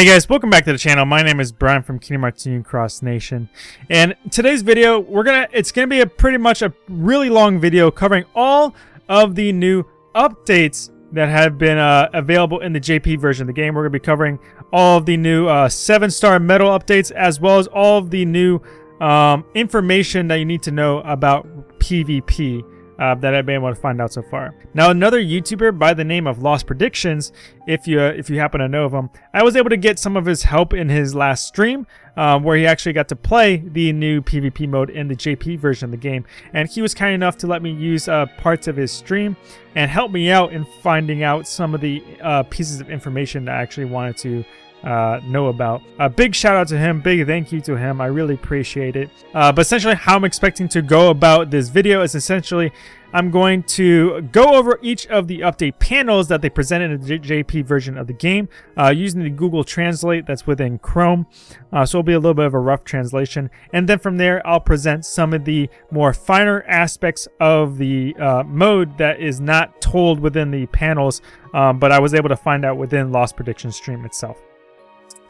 Hey guys, welcome back to the channel. My name is Brian from Kingdom Hearts Cross Nation. And today's video, we're gonna it's gonna be a pretty much a really long video covering all of the new updates that have been uh, available in the JP version of the game. We're gonna be covering all of the new uh, seven star medal updates as well as all of the new um, information that you need to know about PvP uh, that I've been able to find out so far. Now, another YouTuber by the name of Lost Predictions, if you uh, if you happen to know of him, I was able to get some of his help in his last stream, uh, where he actually got to play the new PvP mode in the JP version of the game, and he was kind enough to let me use uh, parts of his stream and help me out in finding out some of the uh, pieces of information that I actually wanted to uh, know about. A big shout out to him, big thank you to him. I really appreciate it. Uh, but essentially, how I'm expecting to go about this video is essentially I'm going to go over each of the update panels that they presented in the JP version of the game uh, using the Google Translate that's within Chrome. Uh, so it'll be a little bit of a rough translation. And then from there, I'll present some of the more finer aspects of the uh, mode that is not told within the panels, um, but I was able to find out within Lost Prediction stream itself.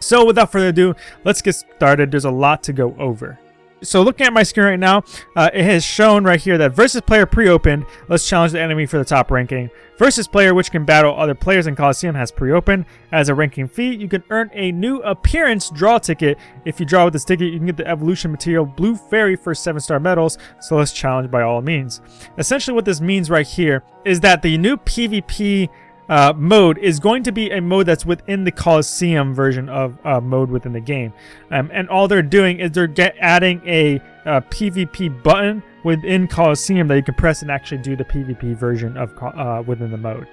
So without further ado, let's get started. There's a lot to go over. So looking at my screen right now, uh, it has shown right here that versus player pre-opened. Let's challenge the enemy for the top ranking. Versus player which can battle other players in Coliseum has pre-opened. As a ranking fee, you can earn a new appearance draw ticket. If you draw with this ticket, you can get the evolution material Blue Fairy for 7-star medals. So let's challenge by all means. Essentially what this means right here is that the new PvP uh, mode is going to be a mode that's within the Coliseum version of uh, mode within the game. Um, and all they're doing is they're get, adding a, a, PvP button within Coliseum that you can press and actually do the PvP version of uh, within the mode.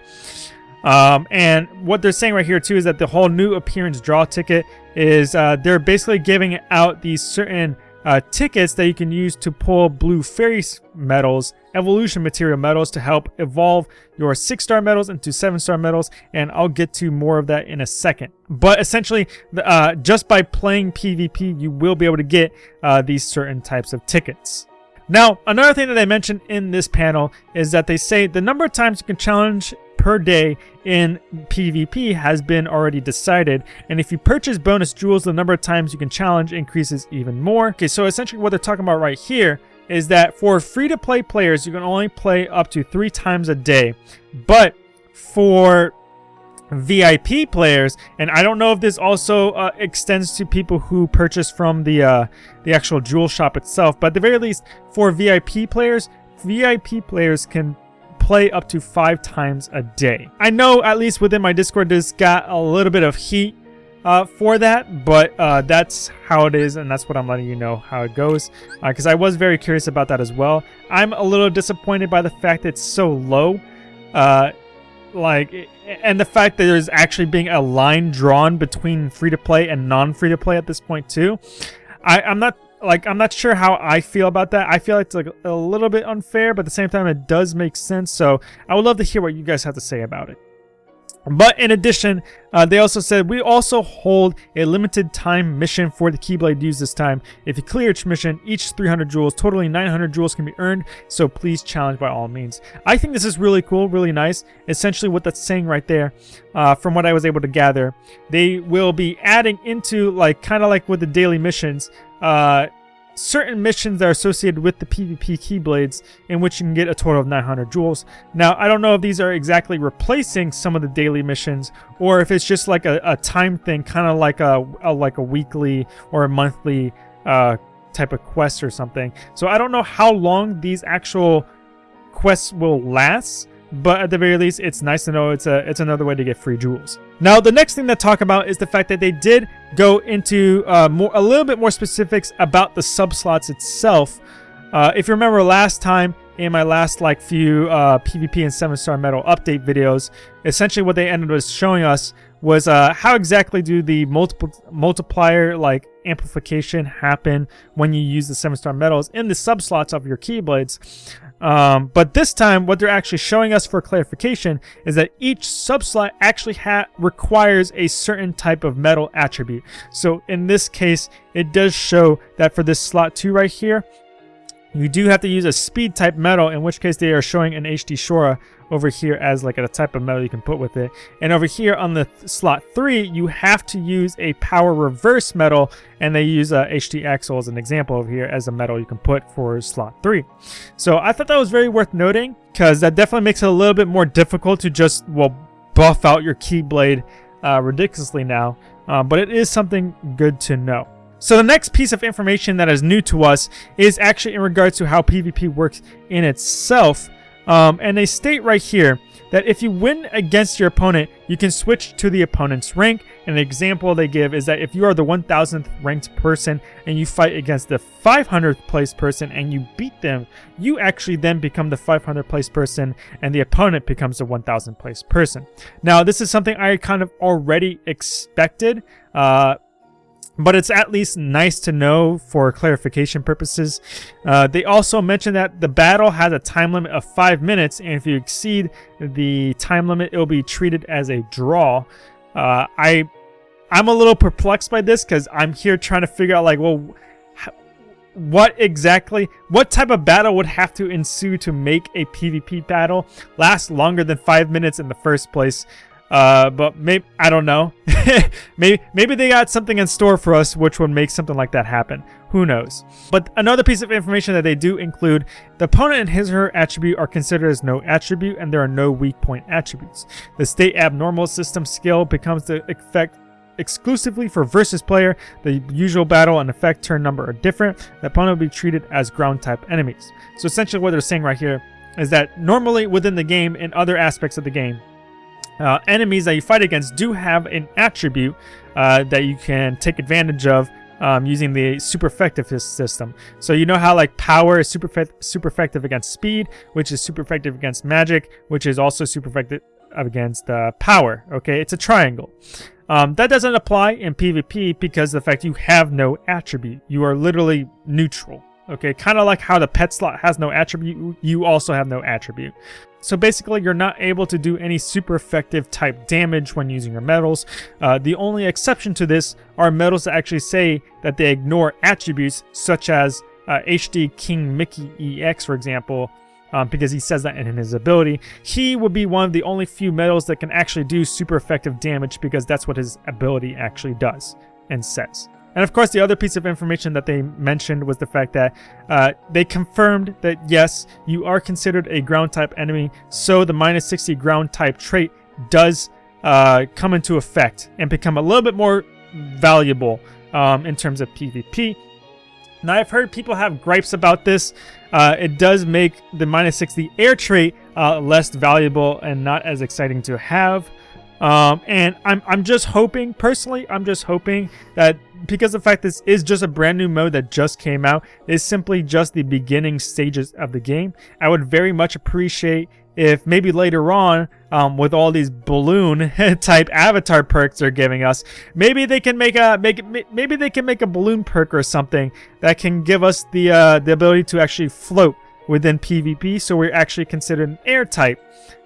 Um, and what they're saying right here too is that the whole new appearance draw ticket is uh, they're basically giving out these certain uh, tickets that you can use to pull blue fairy medals, evolution material medals to help evolve your six star medals into seven star medals. And I'll get to more of that in a second. But essentially, uh, just by playing PvP, you will be able to get uh, these certain types of tickets. Now, another thing that I mentioned in this panel is that they say the number of times you can challenge per day in PvP has been already decided. And if you purchase bonus jewels, the number of times you can challenge increases even more. Okay, so essentially what they're talking about right here is that for free-to-play players, you can only play up to three times a day. But for VIP players, and I don't know if this also uh, extends to people who purchase from the uh, the actual jewel shop itself, but at the very least, for VIP players, VIP players can play up to five times a day. I know at least within my Discord this got a little bit of heat uh, for that, but uh, that's how it is, and that's what I'm letting you know how it goes. Because uh, I was very curious about that as well. I'm a little disappointed by the fact that it's so low. Like, and the fact that there's actually being a line drawn between free-to-play and non-free-to-play at this point too. I, I'm not like I'm not sure how I feel about that. I feel like it's like a little bit unfair, but at the same time it does make sense. So I would love to hear what you guys have to say about it. But in addition, uh, they also said we also hold a limited time mission for the Keyblade use this time. If you clear each mission, each 300 jewels, totally 900 jewels can be earned, so please challenge by all means. I think this is really cool, really nice. Essentially what that's saying right there, uh, from what I was able to gather, they will be adding into like kind of like with the daily missions, uh, certain missions that are associated with the PvP Keyblades in which you can get a total of 900 jewels. Now, I don't know if these are exactly replacing some of the daily missions or if it's just like a, a time thing, kind of like a, a, like a weekly or a monthly uh, type of quest or something. So I don't know how long these actual quests will last, but at the very least, it's nice to know it's a it's another way to get free jewels. Now, the next thing to talk about is the fact that they did go into uh, more a little bit more specifics about the sub slots itself. Uh, if you remember last time in my last like few uh, PvP and 7-star medal update videos, essentially what they ended up showing us was uh, how exactly do the multiple multiplier like amplification happen when you use the 7-star medals in the sub slots of your Keyblades. Um, but this time, what they're actually showing us for clarification is that each subslot actually requires a certain type of medal attribute. So in this case, it does show that for this slot 2 right here, You do have to use a speed type medal, in which case they are showing an HD Shura over here as like a type of medal you can put with it. And over here on the th slot 3, you have to use a power reverse medal, and they use a HD Axel as an example over here as a medal you can put for slot 3. So I thought that was very worth noting, because that definitely makes it a little bit more difficult to just, well, buff out your Keyblade uh, ridiculously now. Uh, but it is something good to know. So the next piece of information that is new to us is actually in regards to how PvP works in itself. Um, and they state right here that if you win against your opponent, you can switch to the opponent's rank. And example they give is that if you are the 1000th ranked person and you fight against the 500th place person and you beat them, you actually then become the 500th place person and the opponent becomes the 1000th place person. Now, this is something I kind of already expected. Uh, but it's at least nice to know for clarification purposes. Uh, they also mention that the battle has a time limit of 5 minutes, and if you exceed the time limit, it will be treated as a draw. Uh, I, I'm a little perplexed by this because I'm here trying to figure out, like, well, what exactly, what type of battle would have to ensue to make a PvP battle last longer than 5 minutes in the first place? Uh, but maybe I don't know. maybe maybe they got something in store for us, which would make something like that happen. Who knows? But another piece of information that they do include: the opponent and his or her attribute are considered as no attribute, and there are no weak point attributes. The state abnormal system skill becomes the effect exclusively for versus player. The usual battle and effect turn number are different. The opponent will be treated as ground type enemies. So essentially, what they're saying right here is that normally within the game and other aspects of the game uh, enemies that you fight against do have an attribute uh, that you can take advantage of um, using the super effective system. So you know how like power is super, super effective against speed, which is super effective against magic, which is also super effective against uh, power. Okay, it's a triangle. Um, that doesn't apply in PvP because the fact you have no attribute. You are literally neutral. Okay, kind of like how the pet slot has no attribute, you also have no attribute. So basically, you're not able to do any super effective type damage when using your medals. Uh, the only exception to this are medals that actually say that they ignore attributes, such as uh, HD King Mickey EX, for example, um, because he says that in his ability. He would be one of the only few medals that can actually do super effective damage because that's what his ability actually does and says. And of course, the other piece of information that they mentioned was the fact that uh, they confirmed that yes, you are considered a ground type enemy, so the minus 60 ground type trait does uh, come into effect and become a little bit more valuable um, in terms of PvP. Now, I've heard people have gripes about this. Uh, it does make the minus 60 air trait uh, less valuable and not as exciting to have. Um, and I'm, I'm just hoping, personally, I'm just hoping that because the fact this is just a brand new mode that just came out, is simply just the beginning stages of the game. I would very much appreciate if maybe later on, um, with all these balloon type avatar perks they're giving us, maybe they can make a make maybe they can make a balloon perk or something that can give us the uh, the ability to actually float within PvP, so we're actually considered an air type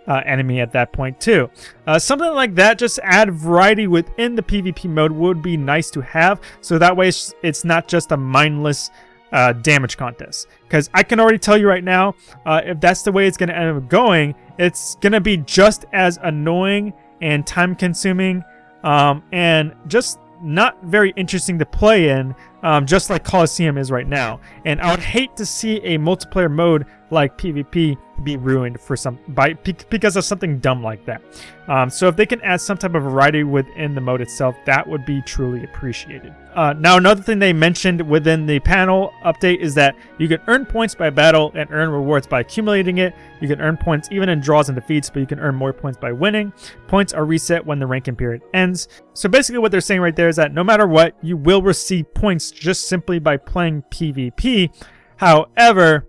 uh, enemy at that point too. Uh, something like that, just add variety within the PvP mode would be nice to have, so that way it's, not just a mindless uh, damage contest. Because I can already tell you right now, uh, if that's the way it's going to end up going, it's going to be just as annoying and time consuming um, and just not very interesting to play in, um, just like Coliseum is right now. And I would hate to see a multiplayer mode like PvP be ruined for some by because of something dumb like that. Um, so if they can add some type of variety within the mode itself, that would be truly appreciated. Uh, now another thing they mentioned within the panel update is that you can earn points by battle and earn rewards by accumulating it. You can earn points even in draws and defeats, but you can earn more points by winning. Points are reset when the ranking period ends. So basically what they're saying right there is that no matter what, you will receive points just simply by playing PvP. However,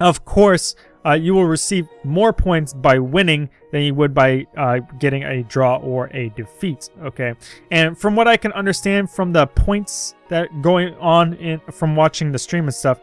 of course, uh, you will receive more points by winning than you would by uh, getting a draw or a defeat. Okay, and from what I can understand from the points that going on in from watching the stream and stuff,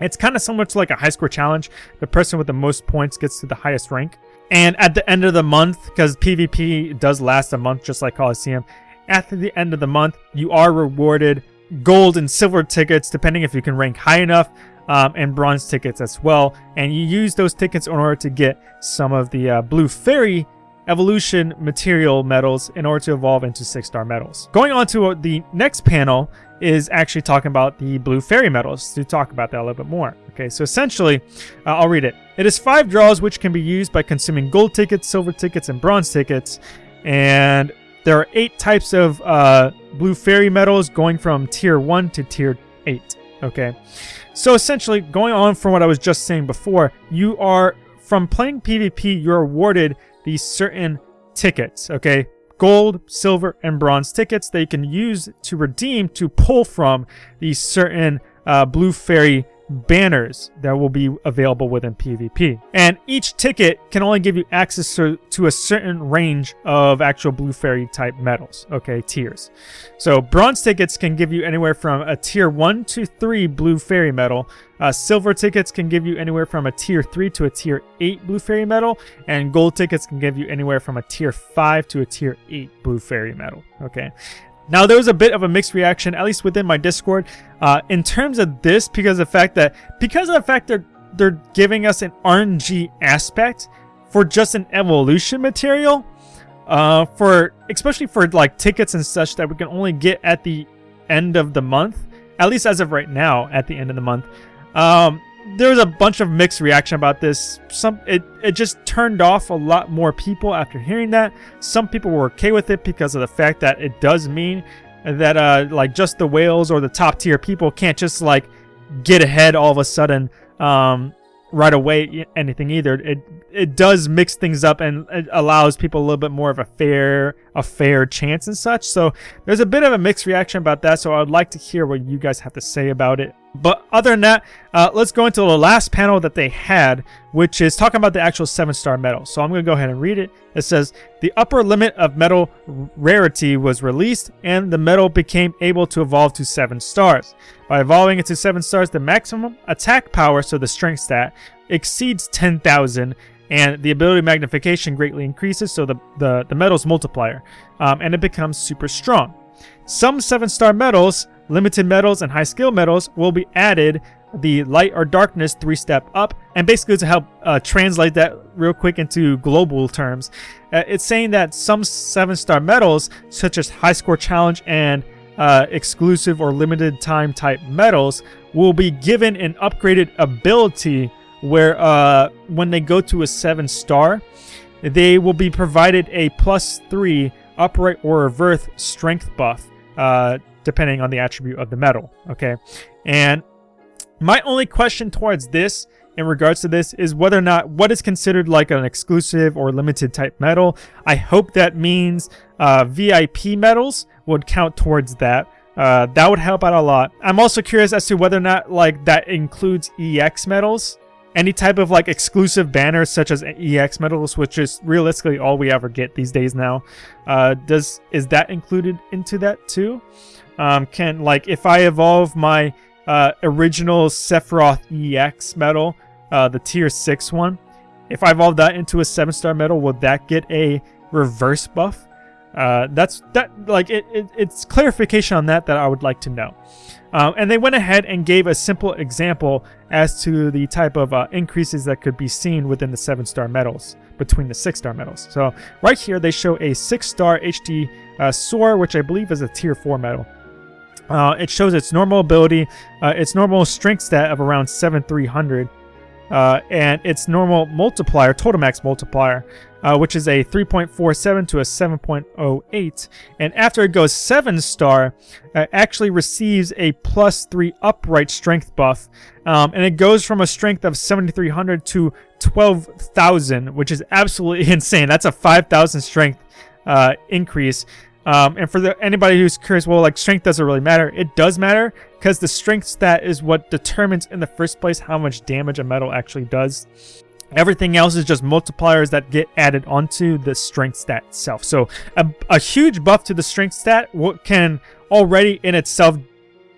it's kind of similar to like a high score challenge. The person with the most points gets to the highest rank. And at the end of the month, because PvP does last a month just like Coliseum, at the end of the month, you are rewarded gold and silver tickets depending if you can rank high enough um, and bronze tickets as well. And you use those tickets in order to get some of the uh, blue fairy evolution material medals in order to evolve into six star medals. Going on to uh, the next panel is actually talking about the blue fairy medals to talk about that a little bit more. Okay, so essentially, uh, I'll read it. It is five draws which can be used by consuming gold tickets, silver tickets, and bronze tickets. And there are eight types of uh, blue fairy medals going from tier 1 to tier 8. Okay, so essentially, going on from what I was just saying before, you are, from playing PvP, you're awarded these certain tickets, okay? Gold, silver, and bronze tickets that you can use to redeem to pull from these certain uh, Blue Fairy banners that will be available within PvP. And each ticket can only give you access to, to a certain range of actual Blue Fairy type medals, okay, tiers. So bronze tickets can give you anywhere from a tier 1 to 3 Blue Fairy medal. Uh, silver tickets can give you anywhere from a tier 3 to a tier 8 Blue Fairy medal. And gold tickets can give you anywhere from a tier 5 to a tier 8 Blue Fairy medal, okay. Now, there was a bit of a mixed reaction, at least within my Discord, uh, in terms of this, because of the fact that, because of the fact that they're giving us an RNG aspect for just an evolution material, uh, for especially for like tickets and such that we can only get at the end of the month, at least as of right now, at the end of the month. Um, there was a bunch of mixed reaction about this. Some it it just turned off a lot more people after hearing that. Some people were okay with it because of the fact that it does mean that uh like just the whales or the top tier people can't just like get ahead all of a sudden um right away anything either. It it does mix things up and it allows people a little bit more of a fair a fair chance and such. So there's a bit of a mixed reaction about that. So I'd like to hear what you guys have to say about it. But other than that, uh, let's go into the last panel that they had, which is talking about the actual 7-star medal. So I'm going to go ahead and read it. It says, The upper limit of medal rarity was released, and the medal became able to evolve to 7 stars. By evolving into 7 stars, the maximum attack power, so the strength stat, exceeds 10,000, and the ability magnification greatly increases, so the, the, the medal's multiplier, um, and it becomes super strong. Some 7-star medals Limited medals and high skill medals will be added. The light or darkness three step up. And basically to help uh, translate that real quick into global terms uh, it's saying that some seven star medals such as high score challenge and uh, exclusive or limited time type medals will be given an upgraded ability where uh, when they go to a seven star they will be provided a plus three upright or reverse strength buff. Uh, depending on the attribute of the medal, okay? And my only question towards this in regards to this is whether or not what is considered like an exclusive or limited type medal. I hope that means uh, VIP medals would count towards that. Uh, that would help out a lot. I'm also curious as to whether or not like that includes EX medals. Any type of like exclusive banners such as EX medals, which is realistically all we ever get these days now. Uh, does Is that included into that too? Um, can like if I evolve my uh, original Sephiroth EX medal, uh, the tier six one, if I evolve that into a seven star medal, will that get a reverse buff? Uh, that's that like it, it, it's clarification on that that I would like to know. Um, and they went ahead and gave a simple example as to the type of uh, increases that could be seen within the seven star medals between the six star medals. So right here they show a six star HD uh, Sora, which I believe is a tier four medal. Uh, it shows its normal ability, uh, its normal strength stat of around 7300, uh, and its normal multiplier, total max multiplier, uh, which is a 3.47 to a 7.08. And after it goes 7 star, it actually receives a plus 3 upright strength buff. Um, and it goes from a strength of 7300 to 12,000, which is absolutely insane. That's a 5,000 strength uh, increase. Um, and for the, anybody who's curious, well, like strength doesn't really matter. It does matter because the strength stat is what determines in the first place how much damage a medal actually does. Everything else is just multipliers that get added onto the strength stat itself. So a, a huge buff to the strength stat can already in itself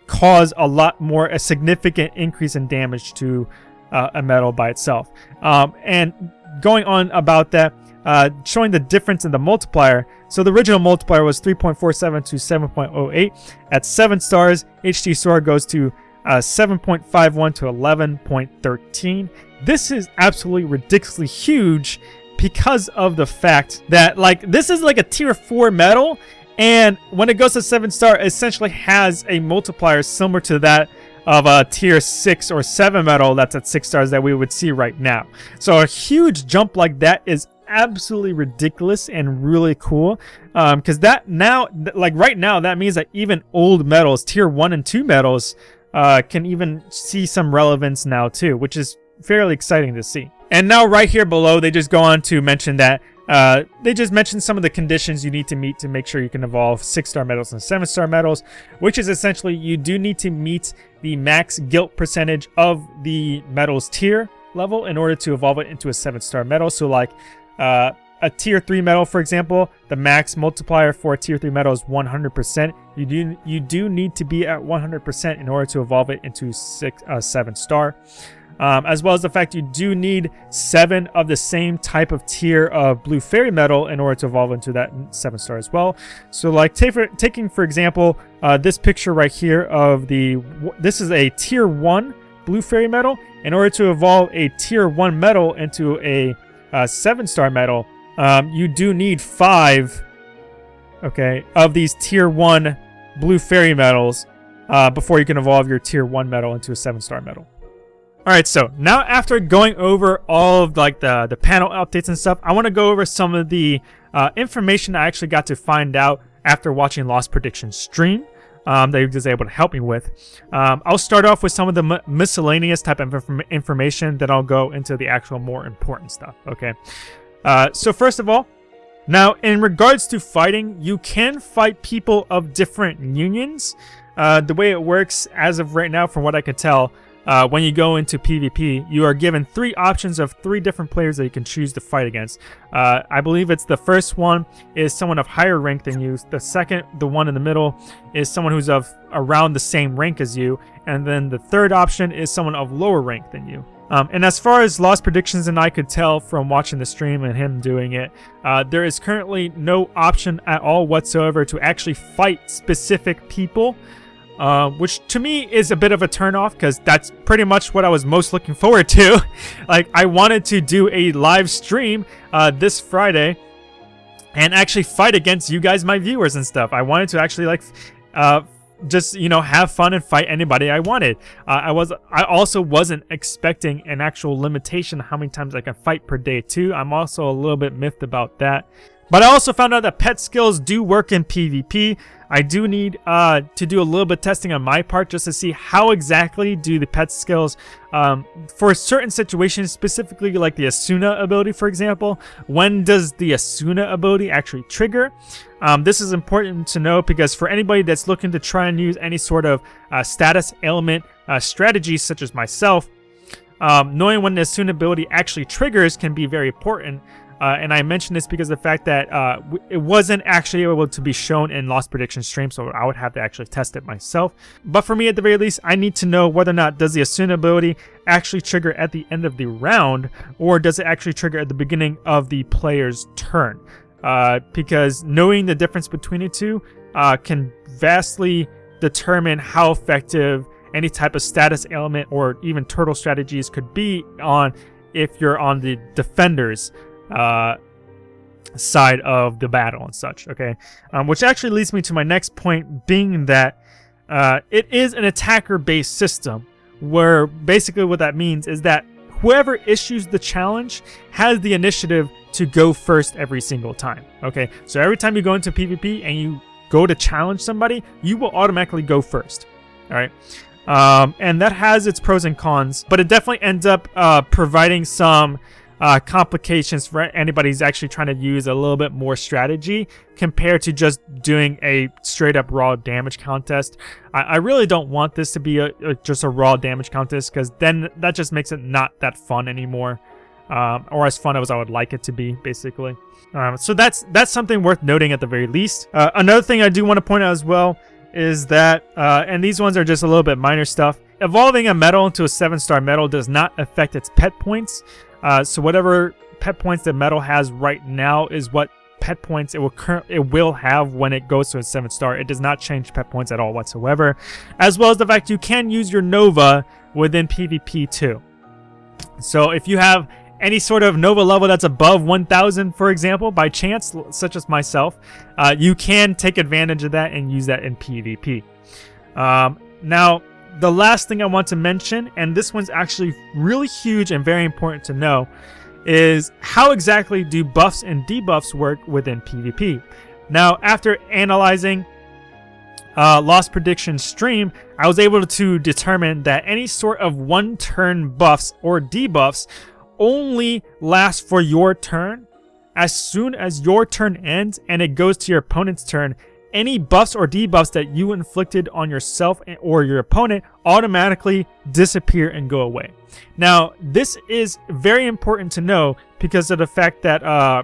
cause a lot more, a significant increase in damage to uh, a medal by itself. Um, and going on about that, uh, showing the difference in the multiplier. So the original multiplier was 3.47 to 7.08. At 7 stars, HD Sora goes to uh, 7.51 to 11.13. This is absolutely ridiculously huge because of the fact that like this is like a tier 4 medal and when it goes to 7 star essentially has a multiplier similar to that of a tier 6 or 7 medal that's at 6 stars that we would see right now. So a huge jump like that is absolutely ridiculous and really cool because um, that now like right now that means that even old medals tier 1 and 2 medals uh, can even see some relevance now too which is fairly exciting to see and now right here below they just go on to mention that uh, they just mentioned some of the conditions you need to meet to make sure you can evolve 6-star medals and 7-star medals, which is essentially you do need to meet the max guilt percentage of the medals tier level in order to evolve it into a 7-star medal. So like uh, a tier 3 medal, for example, the max multiplier for a tier 3 medal is 100%. You do you do need to be at 100% in order to evolve it into six, uh, 7 star um, as well as the fact you do need seven of the same type of tier of blue fairy medal in order to evolve into that seven star as well. So like for, taking for example uh, this picture right here of the this is a tier one blue fairy medal. In order to evolve a tier one medal into a uh, seven star medal, um, you do need five okay of these tier one blue fairy medals uh, before you can evolve your tier one medal into a seven star medal. Alright, so now after going over all of like the, the panel updates and stuff, I want to go over some of the uh, information I actually got to find out after watching Lost Prediction stream um, that he was able to help me with. Um, I'll start off with some of the miscellaneous type of inform information, then I'll go into the actual more important stuff, okay? Uh, so first of all, now in regards to fighting, you can fight people of different unions. Uh, the way it works as of right now, from what I could tell, uh, when you go into PvP, you are given three options of three different players that you can choose to fight against. Uh, I believe it's the first one is someone of higher rank than you. The second, the one in the middle, is someone who's of around the same rank as you. And then the third option is someone of lower rank than you. Um, and as far as Lost Predictions and I could tell from watching the stream and him doing it, uh, there is currently no option at all whatsoever to actually fight specific people uh, which to me is a bit of a turnoff because that's pretty much what I was most looking forward to. like, I wanted to do a live stream uh, this Friday and actually fight against you guys, my viewers and stuff. I wanted to actually like uh, just you know have fun and fight anybody I wanted. Uh, I was I also wasn't expecting an actual limitation how many times I can fight per day too. I'm also a little bit miffed about that. But I also found out that pet skills do work in PvP. I do need uh, to do a little bit testing on my part just to see how exactly do the pet skills um, for certain situations, specifically like the Esuna ability, for example. When does the Esuna ability actually trigger? Um, this is important to know because for anybody that's looking to try and use any sort of uh, status ailment uh, strategies such as myself, um, knowing when the Esuna ability actually triggers can be very important uh, and I mention this because the fact that uh, it wasn't actually able to be shown in Lost Prediction stream, so I would have to actually test it myself. But for me, at the very least, I need to know whether or not does the Esuna ability actually trigger at the end of the round, or does it actually trigger at the beginning of the player's turn? Uh, because knowing the difference between the two uh, can vastly determine how effective any type of status ailment or even turtle strategies could be on if you're on the defenders uh, side of the battle and such, okay? Um, which actually leads me to my next point, being that uh, it is an attacker-based system, where basically what that means is that whoever issues the challenge has the initiative to go first every single time, okay? So every time you go into PvP and you go to challenge somebody, you will automatically go first, all right? Um, and that has its pros and cons, but it definitely ends up uh, providing some uh, complications for anybody who's actually trying to use a little bit more strategy compared to just doing a straight up raw damage contest. I, I really don't want this to be a, a just a raw damage contest because then that just makes it not that fun anymore. Um, or as fun as I would like it to be, basically. Um, so that's that's something worth noting at the very least. Uh, another thing I do want to point out as well is that, uh, and these ones are just a little bit minor stuff, evolving a medal into a 7-star medal does not affect its pet points. Uh, so whatever pet points that medal has right now is what pet points it will it will have when it goes to a 7 star. It does not change pet points at all whatsoever. As well as the fact you can use your Nova within PvP too. So if you have any sort of Nova level that's above 1000, for example, by chance, such as myself, uh, you can take advantage of that and use that in PvP. Um, now, the last thing I want to mention, and this one's actually really huge and very important to know, is how exactly do buffs and debuffs work within PvP. Now, after analyzing uh, Lost Prediction stream, I was able to determine that any sort of one-turn buffs or debuffs only last for your turn. As soon as your turn ends and it goes to your opponent's turn, any buffs or debuffs that you inflicted on yourself or your opponent automatically disappear and go away. Now, this is very important to know because of the fact that uh,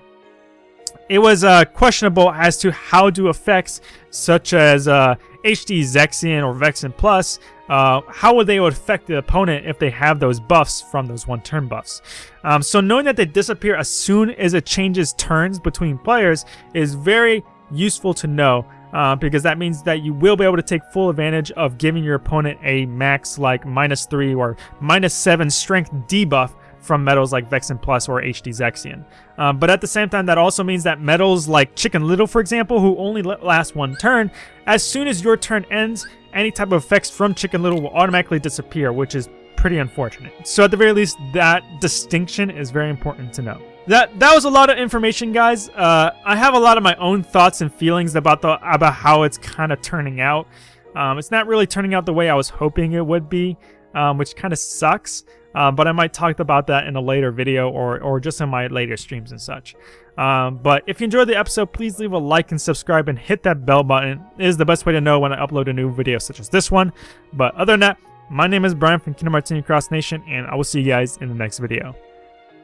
it was uh, questionable as to how do effects such as uh, HD Zexion or Vexen Plus, uh, how would they affect the opponent if they have those buffs from those one-turn buffs. Um, so knowing that they disappear as soon as it changes turns between players is very useful to know uh, because that means that you will be able to take full advantage of giving your opponent a max like minus 3 or minus 7 strength debuff from medals like Vexen Plus or HD Zexion. Uh, but at the same time, that also means that medals like Chicken Little, for example, who only last one turn, as soon as your turn ends, any type of effects from Chicken Little will automatically disappear, which is pretty unfortunate. So at the very least, that distinction is very important to know. That that was a lot of information, guys. Uh, I have a lot of my own thoughts and feelings about the about how it's kind of turning out. Um, it's not really turning out the way I was hoping it would be, um, which kind of sucks. Uh, but I might talk about that in a later video or, or just in my later streams and such. Um, but if you enjoyed the episode, please leave a like and subscribe and hit that bell button. It is the best way to know when I upload a new video such as this one. But other than that, my name is Brian from Kingdom Hearts Cross Nation, and I will see you guys in the next video.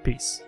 Peace.